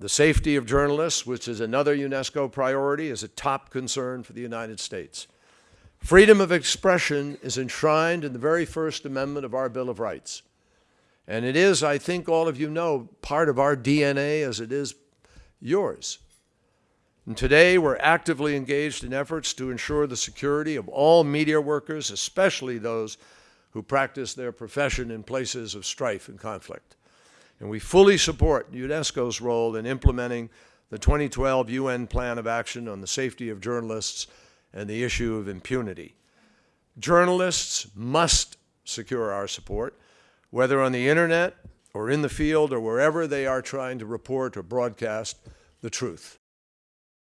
The safety of journalists, which is another UNESCO priority, is a top concern for the United States. Freedom of expression is enshrined in the very First Amendment of our Bill of Rights. And it is, I think all of you know, part of our DNA as it is yours. And today we're actively engaged in efforts to ensure the security of all media workers, especially those who practice their profession in places of strife and conflict. And we fully support UNESCO's role in implementing the 2012 UN Plan of Action on the Safety of Journalists and the issue of impunity. Journalists must secure our support, whether on the internet or in the field or wherever they are trying to report or broadcast the truth.